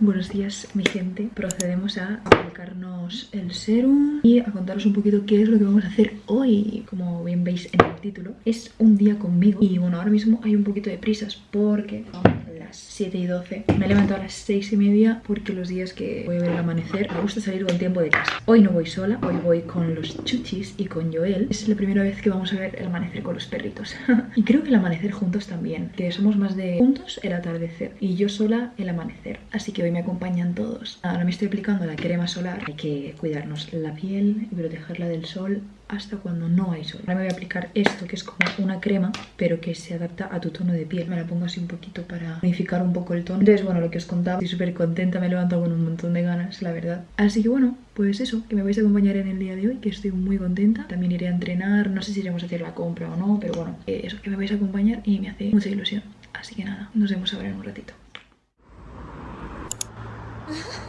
Buenos días mi gente, procedemos a aplicarnos el serum y a contaros un poquito qué es lo que vamos a hacer hoy. Como bien veis en el título, es un día conmigo y bueno, ahora mismo hay un poquito de prisas porque son las 7 y 12 Me he levantado a las 6 y media porque los días que voy a ver el amanecer me gusta salir con tiempo de casa. Hoy no voy sola, hoy voy con los chuchis y con Joel. Es la primera vez que vamos a ver el amanecer con los perritos. Y creo que el amanecer juntos también, que somos más de juntos el atardecer y yo sola el amanecer. Así que hoy me acompañan todos. Ahora me estoy aplicando la crema solar. Hay que cuidarnos la piel y protegerla del sol hasta cuando no hay sol. Ahora me voy a aplicar esto que es como una crema pero que se adapta a tu tono de piel. Me la pongo así un poquito para unificar un poco el tono. Entonces bueno, lo que os contaba, estoy súper contenta, me levanto con un montón de ganas, la verdad. Así que bueno, pues eso, que me vais a acompañar en el día de hoy, que estoy muy contenta. También iré a entrenar, no sé si iremos a hacer la compra o no, pero bueno, eso, que me vais a acompañar y me hace mucha ilusión. Así que nada, nos vemos ahora en un ratito.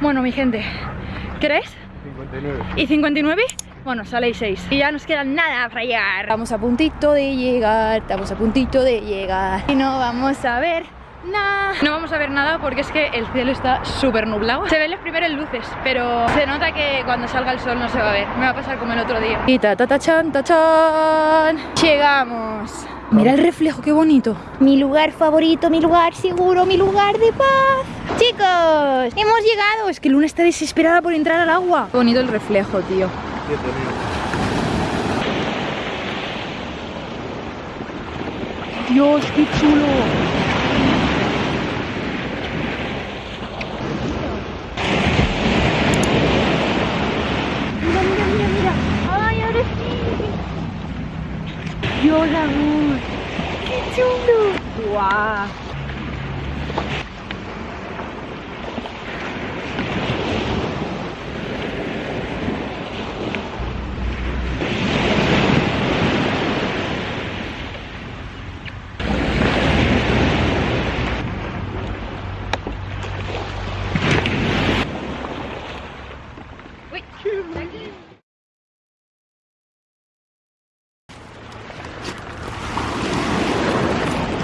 Bueno, mi gente, ¿qué 59. ¿Y 59? Bueno, sale 6 Y ya nos queda nada para llegar. Estamos a puntito de llegar Estamos a puntito de llegar. Y no vamos a ver nada. No vamos a ver nada porque es que el cielo está súper nublado Se ven las primeras luces Pero se nota que cuando salga el sol no se va a ver. Me va a pasar como el otro día. Y ta ta ta chan ta chan. Llegamos. Mira el reflejo, qué bonito. Mi lugar favorito, mi lugar seguro, mi lugar de paz Chicos, hemos llegado. Es que Luna está desesperada por entrar al agua. Qué bonito el reflejo, tío. Dios, qué chulo. Mira, mira, mira, mira. Ay, ahora sí. Dios, amor Qué chulo. Guau.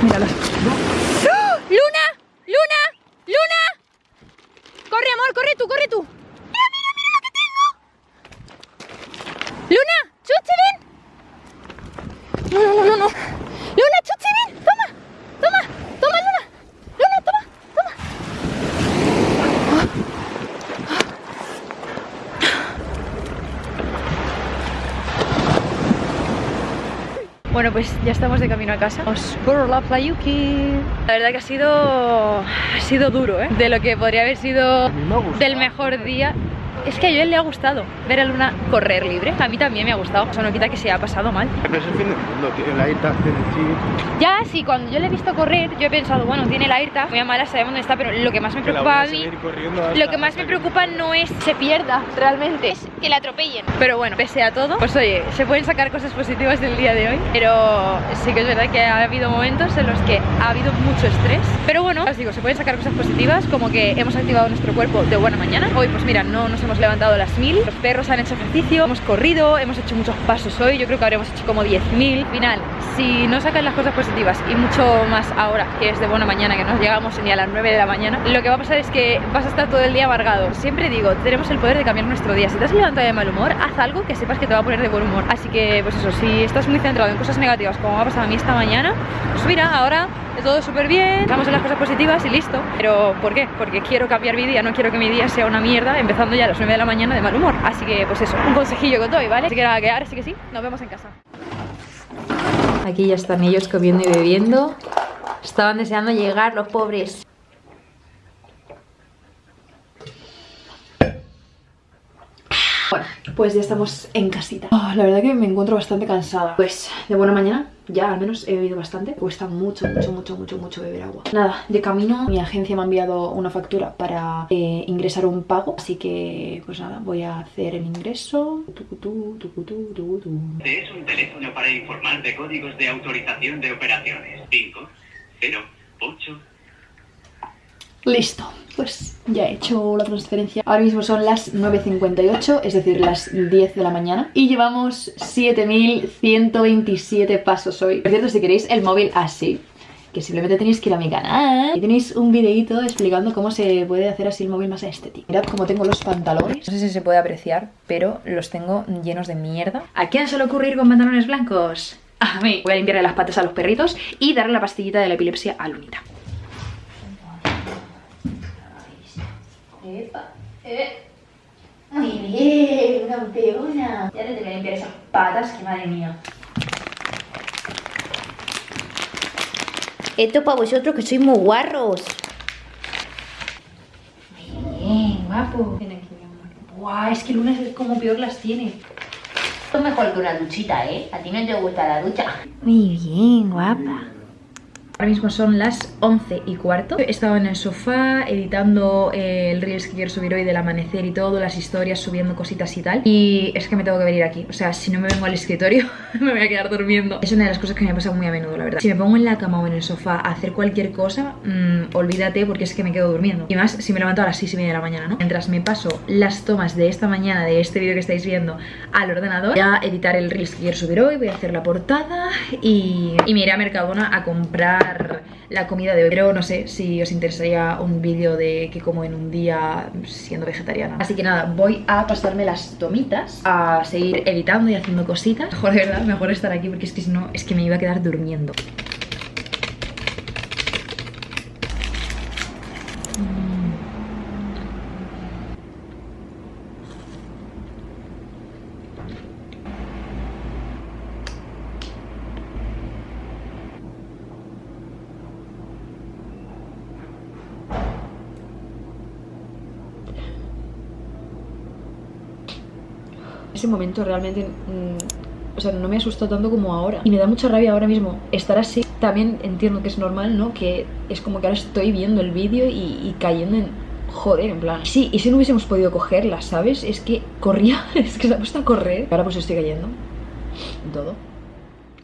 Míralos. ¡Oh! ¡Luna! ¡Luna! ¡Luna! ¡Corre, amor! ¡Corre tú! ¡Corre tú! ¡Mira, mira, mira lo que tengo! ¡Luna! ¡Chuchi, ven! No, no, no, no. ¡Luna, Chuchi, ven! ¡Toma! ¡Toma! ¡Toma, Luna! ¡Luna, toma! ¡Toma! Bueno, pues ya estamos de camino a casa. Os por la playuki. La verdad que ha sido ha sido duro, ¿eh? De lo que podría haber sido del mejor día es que a Joel le ha gustado ver a Luna correr libre. A mí también me ha gustado. Eso no quita que se ha pasado mal. Pero es el fin del mundo, tiene la IRTA, tiene sí. Ya, sí, cuando yo le he visto correr, yo he pensado, bueno, tiene la IRTA, muy mala, sabemos dónde está, pero lo que más me preocupa a mí, lo que más me preocupa no es se pierda realmente, es que la atropellen. Pero bueno, pese a todo, pues oye, se pueden sacar cosas positivas del día de hoy, pero sí que es verdad que ha habido momentos en los que ha habido mucho estrés. Pero bueno, os digo, se pueden sacar cosas positivas, como que hemos activado nuestro cuerpo de buena mañana. Hoy, pues mira, no nos hemos levantado las mil. Los perros han hecho ejercicio, hemos corrido, hemos hecho muchos pasos hoy. Yo creo que habremos hecho como 10.000 Final, si no sacan las cosas positivas y mucho más ahora que es de buena mañana Que no llegamos ni a las 9 de la mañana Lo que va a pasar es que vas a estar todo el día amargado. Siempre digo, tenemos el poder de cambiar nuestro día. Si te has levantado de mal humor, haz algo que sepas que te va a poner de buen humor. Así que pues eso, si estás muy centrado en cosas negativas como ha pasado a mí esta mañana Pues mira, ahora todo súper bien, vamos en las cosas positivas y listo. Pero ¿por qué? Porque quiero cambiar mi día, no quiero que mi día sea una mierda Empezando ya a las 9 de la mañana de mal humor. Así que pues eso, un consejillo que doy, ¿vale? Así que nada, que ahora sí que sí, nos vemos en casa. Aquí ya están ellos comiendo y bebiendo. Estaban deseando llegar los pobres Bueno, pues ya estamos en casita oh, La verdad que me encuentro bastante cansada Pues de buena mañana ya al menos he bebido bastante. Cuesta mucho, mucho, mucho, mucho, mucho beber agua. Nada, de camino mi agencia me ha enviado una factura para eh, ingresar un pago. Así que, pues nada, voy a hacer el ingreso. Este es un teléfono para informar de códigos de autorización de operaciones. 5, 0, 8, Listo, pues ya he hecho la transferencia Ahora mismo son las 9.58, es decir, las 10 de la mañana Y llevamos 7.127 pasos hoy Por cierto, si queréis el móvil así que simplemente tenéis que ir a mi canal y tenéis un videito explicando cómo se puede hacer así el móvil más estético. Mirad cómo tengo los pantalones. No sé si se puede apreciar, pero los tengo llenos de mierda. ¿A quién se le ocurre ir con pantalones blancos? A mí. Voy a limpiarle las patas a los perritos y darle la pastillita de la epilepsia a Lunita. Eh. Muy bien, campeona. Ya te tengo que limpiar esas patas, que madre mía. Esto para vosotros que sois muy guarros. Muy bien, guapo. Ven aquí, mi amor. Buah, es que Luna es como peor las tiene. Esto es mejor que una duchita, ¿eh? A ti no te gusta la ducha. Muy bien, guapa. Ahora mismo son las 11 y cuarto. He estado en el sofá editando eh, el Reels que quiero subir hoy del amanecer y todo Las historias, subiendo cositas y tal. Y es que me tengo que venir aquí. O sea, si no me vengo al escritorio me voy a quedar durmiendo. Es una de las cosas que me pasa muy a menudo, la verdad. Si me pongo en la cama o en el sofá a hacer cualquier cosa mmm, Olvídate porque es que me quedo durmiendo. Y más si me levanto a las 6 y media de la mañana, ¿no? Mientras me paso las tomas de esta mañana De este vídeo que estáis viendo al ordenador Voy a editar el Reels que quiero subir hoy Voy a hacer la portada Y, y me iré a Mercadona a comprar la comida de hoy Pero no sé si os interesaría un vídeo de qué como en un día siendo vegetariana. Así que nada, voy a pasarme las tomitas A seguir editando y haciendo cositas. Mejor de verdad, mejor estar aquí porque es que si no, es que me iba a quedar durmiendo ese momento realmente mm, o sea, no me asustó tanto como ahora. Y me da mucha rabia ahora mismo estar así. También entiendo que es normal, ¿no? Que es como que ahora estoy viendo el vídeo y, cayendo en... Joder, en plan Sí, y si no hubiésemos podido cogerla, ¿sabes? Es que corría, es que se ha puesto a correr. Ahora pues estoy cayendo En todo.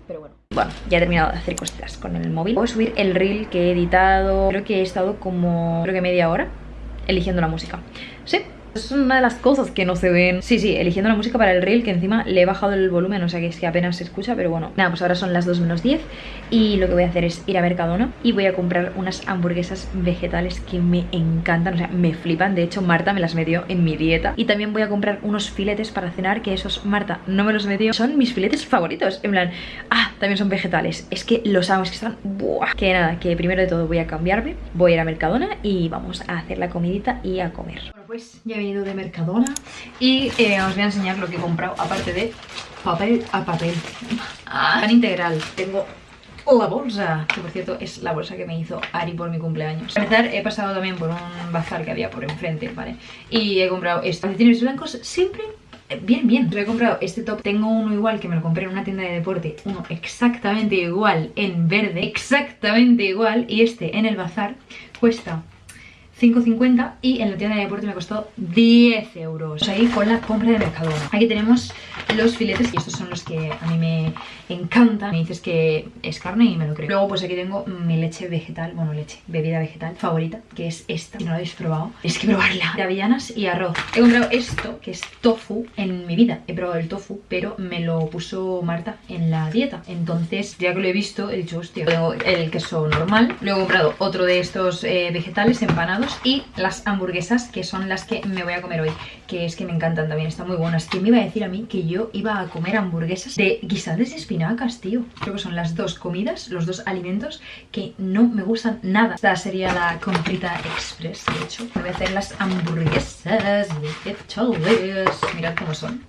Pero bueno. Bueno, ya he terminado de hacer cositas con el móvil. Voy a subir el reel que he editado. Creo que he estado como, creo que media hora Eligiendo la música. Sí, es una de las cosas que no se ven. Sí, sí, eligiendo la música para el reel Que encima le he bajado el volumen O sea que es que apenas se escucha Pero bueno, nada, pues ahora son las 2 menos 10 Y lo que voy a hacer es ir a Mercadona Y voy a comprar unas hamburguesas vegetales Que me encantan, o sea, me flipan. De hecho, Marta me las metió en mi dieta. Y también voy a comprar unos filetes para cenar Que esos, Marta, no me los metió. Son mis filetes favoritos, en plan Ah, también son vegetales, es que los amo que están, buah Que nada, que primero de todo voy a cambiarme Voy a ir a Mercadona y vamos a hacer la comidita y a comer pues ya he venido de Mercadona y eh, os voy a enseñar lo que he comprado, aparte de papel a papel. Ah, pan integral. Tengo la bolsa, que por cierto es la bolsa que me hizo Ari por mi cumpleaños. Para empezar, he pasado también por un bazar que había por enfrente, ¿vale? Y he comprado estos calcetines blancos siempre eh, Bien, bien, he comprado este top Tengo uno igual que me lo compré en una tienda de deporte Uno exactamente igual en verde Exactamente igual Y este en el bazar cuesta 5,50 y en la tienda de deporte me costó 10 euros. Ahí con la compra de Mercadona. Aquí tenemos los filetes y estos son los que a mí me encantan. Me dices que es carne y me lo creo. Luego pues aquí tengo mi leche vegetal, bueno leche, bebida vegetal favorita, que es esta. Si no la habéis probado, es que probarla. De avellanas y arroz. He comprado esto, que es tofu. En mi vida he probado el tofu, pero me lo puso Marta en la dieta. Entonces, ya que lo he visto, he dicho, hostia, tengo el queso normal. Luego he comprado otro de estos eh, vegetales empanados y las hamburguesas que son las que me voy a comer hoy que es que me encantan también, están muy buenas ¿Quién me iba a decir a mí que yo iba a comer hamburguesas de guisantes de espinacas, tío? Creo que son las dos comidas, los dos alimentos que no me gustan nada Esta sería la comprita express, de hecho Me voy a hacer las hamburguesas vegetales Mirad cómo son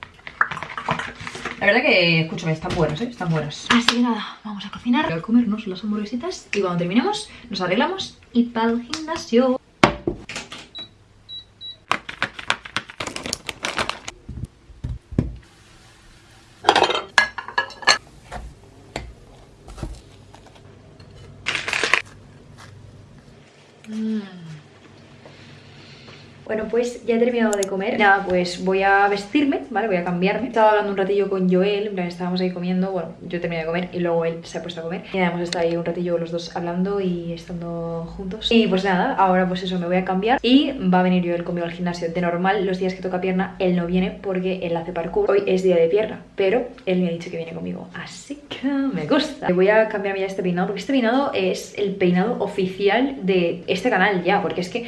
la verdad que, escúchame, están buenas, ¿eh? Están buenas. Así que nada, vamos a cocinar. Voy a comernos las hamburguesitas y cuando terminemos nos arreglamos y para el gimnasio. Bueno, pues ya he terminado de comer. Nada, pues voy a vestirme, ¿vale? Voy a cambiarme. Estaba hablando un ratillo con Joel, en plan, estábamos ahí comiendo. Bueno, yo terminé de comer y luego él se ha puesto a comer. Y nada, hemos estado ahí un ratillo los dos hablando y estando juntos. Y pues nada, ahora pues eso, me voy a cambiar. Y va a venir Joel conmigo al gimnasio. De normal, los días que toca pierna, él no viene porque él hace parkour. Hoy es día de pierna, pero él me ha dicho que viene conmigo. Así que me gusta. Voy a cambiarme ya este peinado porque este peinado es el peinado oficial de este canal ya. Porque es que...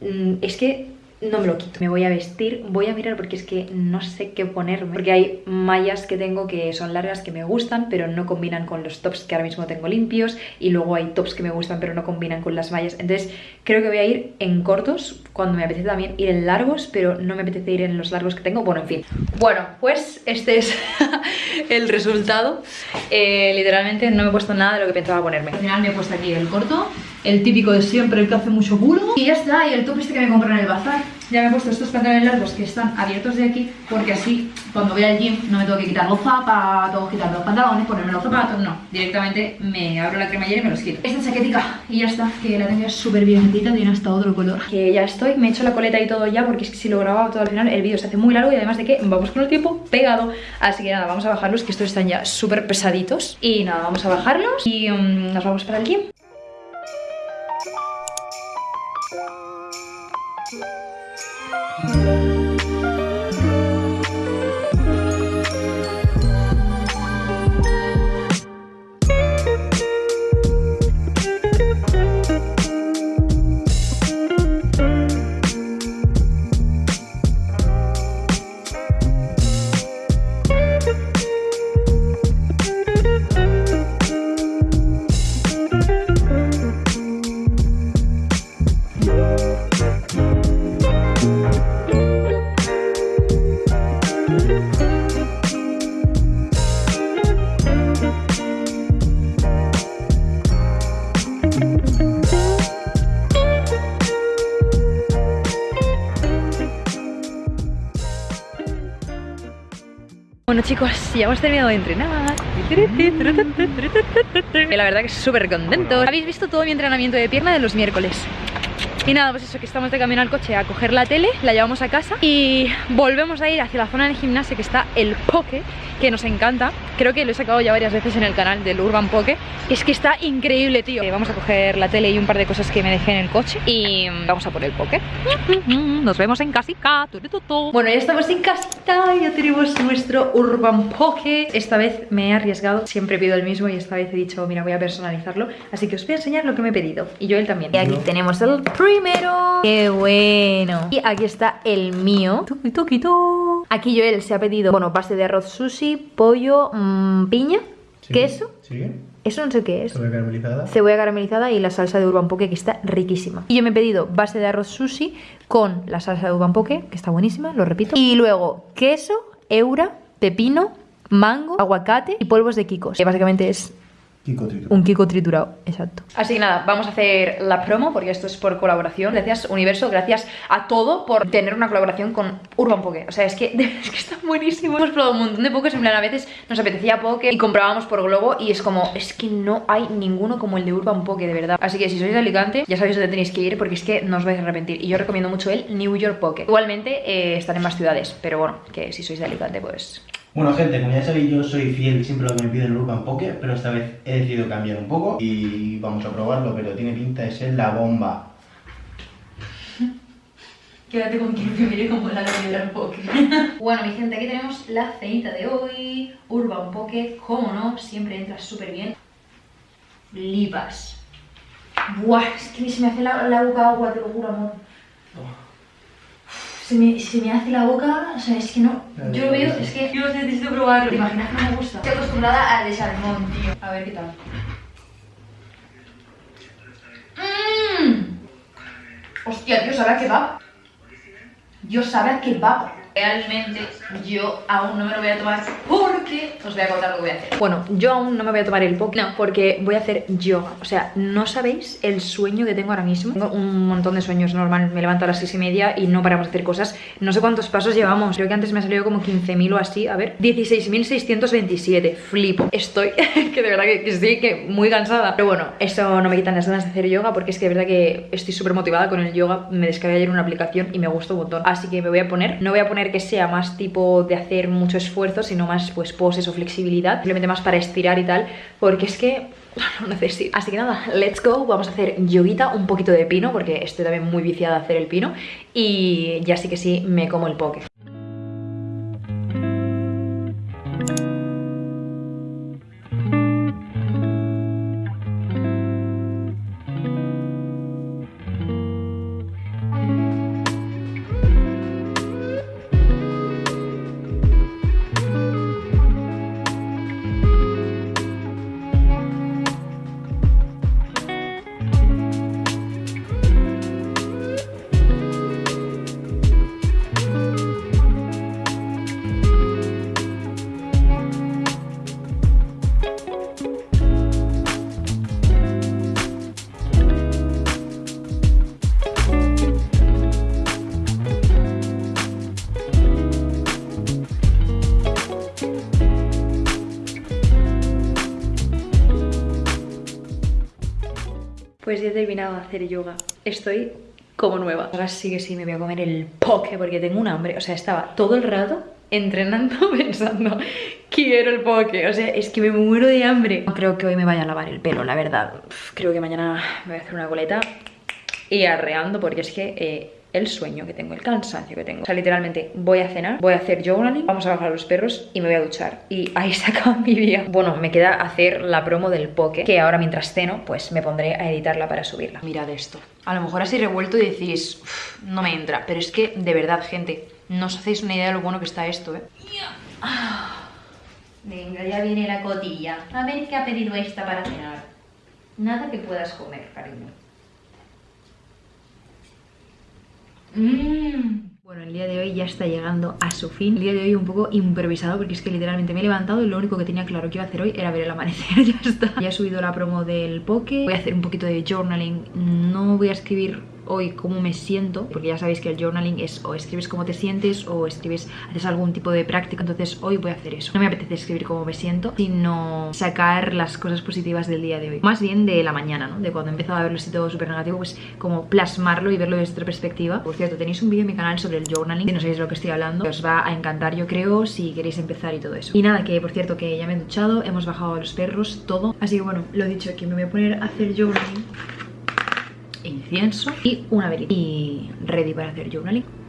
mm, Es que no me lo quito. Me voy a vestir, voy a mirar porque es que no sé qué ponerme. Porque hay mallas que tengo que son largas que me gustan, pero no combinan con los tops que ahora mismo tengo limpios. Y luego hay tops que me gustan, pero no combinan con las mallas. Entonces creo que voy a ir en cortos, cuando me apetece también ir en largos, pero no me apetece ir en los largos que tengo. Bueno, en fin. Bueno, pues este es el resultado. Eh, literalmente no me he puesto nada de lo que pensaba ponerme. Al final me he puesto aquí el corto, el típico de siempre, el que hace mucho culo. Y ya está, y el top este que me compré en el bazar. Ya me he puesto estos pantalones largos que están abiertos de aquí, porque así cuando voy al gym no me tengo que quitar los zapatos, quitar los pantalones, ponerme los zapatos, no. Directamente me abro la cremallera y me los quito. Esta chaquetica, y ya está, que la tengo súper bien metida, tiene hasta otro color. Que ya estoy, me he hecho la coleta y todo ya, porque si lo grababa todo al final el vídeo se hace muy largo y además de que vamos con el tiempo pegado. Así que nada, vamos a bajarlos, que estos están ya súper pesaditos. Y nada, vamos a bajarlos y mm, nos vamos para el gym. Bueno chicos, ya hemos terminado de entrenar. La verdad que súper contento Habéis visto todo mi entrenamiento de pierna de los miércoles y nada, pues eso, que estamos de camino al coche a coger la tele, la llevamos a casa y volvemos a ir hacia la zona del gimnasio que está el Poke, que nos encanta. Creo que lo he sacado ya varias veces en el canal del Urban Poke. Es que está increíble, tío. Eh, Vamos a coger la tele y un par de cosas que me dejé en el coche y vamos a por el Poke. Nos vemos en casita. Bueno, ya estamos en casita, ya tenemos nuestro Urban Poke. Esta vez me he arriesgado, siempre pido el mismo y esta vez he dicho, mira, voy a personalizarlo. Así que os voy a enseñar lo que me he pedido. Y yo él también. Y aquí tenemos el primero. ¡Qué bueno! Y aquí está el mío. Tuki, tuki, tu. Aquí Joel se ha pedido, bueno, base de arroz sushi, pollo, mm, piña, queso. ¿Sigue? Eso no sé qué es. Cebolla caramelizada. Cebolla caramelizada y la salsa de urban poke que está riquísima. Y yo me he pedido base de arroz sushi con la salsa de urban poke, que está buenísima, lo repito. Y luego queso, eura, pepino, mango, aguacate y polvos de kikos. Que básicamente es Kiko Trito. un kiko triturado, exacto. Así que nada, vamos a hacer la promo porque esto es por colaboración. Gracias Universo, gracias a todo por tener una colaboración con Urban Poke. O sea, es que, es que está buenísimo. Hemos probado un montón de pokés, en plan a veces nos apetecía poke y comprábamos por globo y es como, es que no hay ninguno como el de Urban Poke, de verdad. Así que si sois de Alicante, ya sabéis dónde tenéis que ir porque es que no os vais a arrepentir. Y yo recomiendo mucho el New York Poke. Igualmente eh, están en más ciudades, pero bueno, que si sois de Alicante, pues Bueno, gente, como ya sabéis, yo soy fiel siempre a lo que me piden el Urban Poke, pero esta vez he decidido cambiar un poco y vamos a probarlo, pero tiene pinta de ser la bomba. Quédate con quien te mire como la Urban Poke. bueno, mi gente, aquí tenemos la cenita de hoy. Urban Poke, como no, siempre entra súper bien. Lipas. Buah, es que se me hace la, la boca agua, te lo juro, amor. Se me, se me hace la boca, o sea, es que no. Yo lo veo, es que yo necesito probarlo. ¿Te imaginas que no me gusta? Estoy acostumbrada al de salmón, tío. A ver qué tal. Mmm. Hostia, tío, sabe a kebab. Yo sabe a kebab. Realmente yo aún no me lo voy a tomar porque os voy a contar lo que voy a hacer. Bueno, yo aún no me voy a tomar el poke, porque voy a hacer yoga. O sea, no sabéis el sueño que tengo ahora mismo. Tengo un montón de sueños normal. Me levanto a las 6 y media y no paramos de hacer cosas. No sé cuántos pasos llevamos. Creo que antes me ha salido como 15.000 o así. A ver, 16.627. Flipo. Estoy, que de verdad que, que sí, que muy cansada. Pero bueno, eso no me quitan las ganas de hacer yoga porque es que de verdad que estoy súper motivada con el yoga. Me descargué ayer una aplicación y me gusta un montón. Así que me voy a poner. No voy a poner que sea más tipo de hacer mucho esfuerzo, sino más pues poses o flexibilidad. Simplemente más para estirar y tal. Porque es que lo necesito. Así que nada, let's go. Vamos a hacer yoguita, un poquito de pino, porque estoy también muy viciada a hacer el pino. Y ya sí que sí, me como el poke. He terminado de hacer yoga. Estoy como nueva. Ahora sí que sí me voy a comer el poke porque tengo un hambre. O sea, estaba todo el rato entrenando pensando quiero el poke. O sea, es que me muero de hambre. No creo que hoy me vaya a lavar el pelo, la verdad. Creo que mañana me voy a hacer una coleta y arreando porque es que... Eh, el sueño que tengo, el cansancio que tengo. O sea, literalmente voy a cenar, voy a hacer journaling, vamos a bajar a los perros y me voy a duchar. Y ahí se acaba mi día. Bueno, me queda hacer la promo del poke, que ahora mientras ceno, pues me pondré a editarla para subirla. Mirad esto. A lo mejor así revuelto y decís, no me entra. Pero es que, de verdad, gente, no os hacéis una idea de lo bueno que está esto, ¿eh? Venga, ya viene la cotilla. A ver qué ha pedido esta para cenar. Nada que puedas comer, cariño. Mmm. Bueno, el día de hoy ya está llegando a su fin. El día de hoy un poco improvisado porque es que literalmente me he levantado y lo único que tenía claro que iba a hacer hoy era ver el amanecer. ya está. Ya he subido la promo del poke. Voy a hacer un poquito de journaling. No voy a escribir hoy cómo me siento, porque ya sabéis que el journaling es o escribes cómo te sientes o escribes, haces algún tipo de práctica, entonces hoy voy a hacer eso. No me apetece escribir cómo me siento, sino sacar las cosas positivas del día de hoy. Más bien de la mañana, ¿no? De cuando he empezado a verlo así todo súper negativo, pues como plasmarlo y verlo desde otra perspectiva. Por cierto, tenéis un vídeo en mi canal sobre el journaling, si no sabéis de lo que estoy hablando, os va a encantar yo creo si queréis empezar y todo eso. Y nada, que por cierto que ya me he duchado, hemos bajado a los perros, todo. Así que bueno, lo dicho, que me voy a poner a hacer journaling incienso y una velita. Y ready para hacer journaling.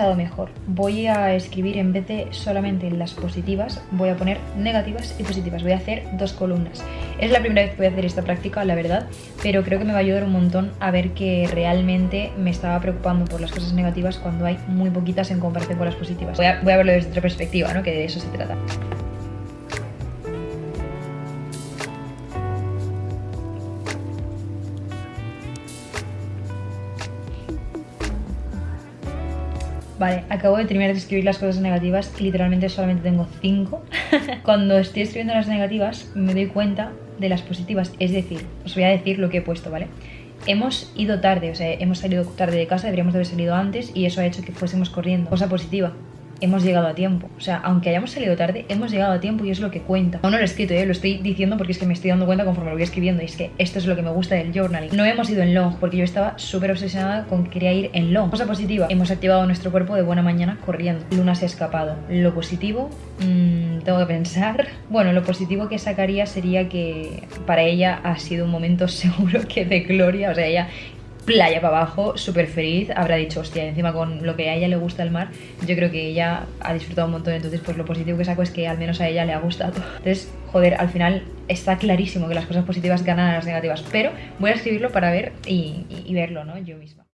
Pensado mejor, voy a escribir en vez de solamente las positivas, voy a poner negativas y positivas, voy a hacer dos columnas. Es la primera vez que voy a hacer esta práctica, la verdad, pero creo que me va a ayudar un montón a ver que realmente me estaba preocupando por las cosas negativas cuando hay muy poquitas en comparación con las positivas. Voy a, voy a verlo desde otra perspectiva, ¿no? que de eso se trata. Vale, acabo de terminar de escribir las cosas negativas y literalmente solamente tengo 5. Cuando estoy escribiendo las negativas me doy cuenta de las positivas. Es decir, os voy a decir lo que he puesto, ¿vale? Hemos ido tarde, o sea, hemos salido tarde de casa, deberíamos de haber salido antes y eso ha hecho que fuésemos corriendo. Cosa positiva, hemos llegado a tiempo. O sea, aunque hayamos salido tarde, hemos llegado a tiempo y es lo que cuenta. Aún no lo he escrito, ¿eh? lo estoy diciendo porque es que me estoy dando cuenta conforme lo voy escribiendo. Y es que esto es lo que me gusta del journaling. No hemos ido en long porque yo estaba súper obsesionada con que quería ir en long. Cosa positiva, hemos activado nuestro cuerpo de buena mañana corriendo. Luna se ha escapado. Lo positivo, mmm, tengo que pensar. Bueno, lo positivo que sacaría sería que para ella ha sido un momento seguro que de gloria. O sea, ella playa para abajo, súper feliz, habrá dicho, hostia, encima con lo que a ella le gusta el mar, yo creo que ella ha disfrutado un montón, entonces pues lo positivo que saco es que al menos a ella le ha gustado. Entonces, joder, al final está clarísimo que las cosas positivas ganan a las negativas, pero voy a escribirlo para ver y, y, y verlo, ¿no? Yo misma.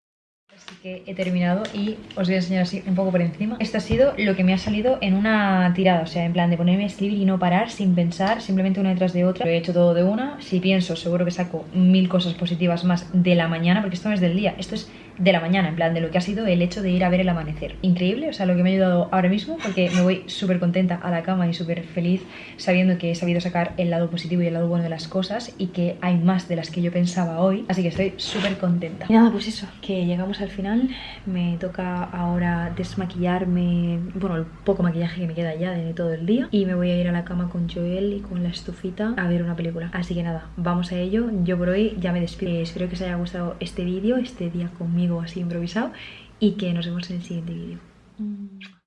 Así que he terminado y os voy a enseñar así un poco por encima. Esto ha sido lo que me ha salido en una tirada, o sea, en plan de ponerme a escribir y no parar sin pensar, simplemente una detrás de otra. Lo he hecho todo de una. Si pienso, seguro que saco mil cosas positivas más de la mañana, porque esto no es del día, esto es de la mañana, en plan de lo que ha sido el hecho de ir a ver el amanecer. Increíble, o sea, lo que me ha ayudado ahora mismo, porque me voy súper contenta a la cama y súper feliz sabiendo que he sabido sacar el lado positivo y el lado bueno de las cosas y que hay más de las que yo pensaba hoy, así que estoy súper contenta. Y nada, pues eso, que llegamos al final, me toca ahora desmaquillarme, bueno, el poco maquillaje que me queda ya de todo el día y me voy a ir a la cama con Joel y con la estufita a ver una película. Así que nada, vamos a ello, yo por hoy ya me despido. Espero que os haya gustado este vídeo, este día conmigo así improvisado y que nos vemos en el siguiente vídeo.